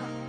Bye.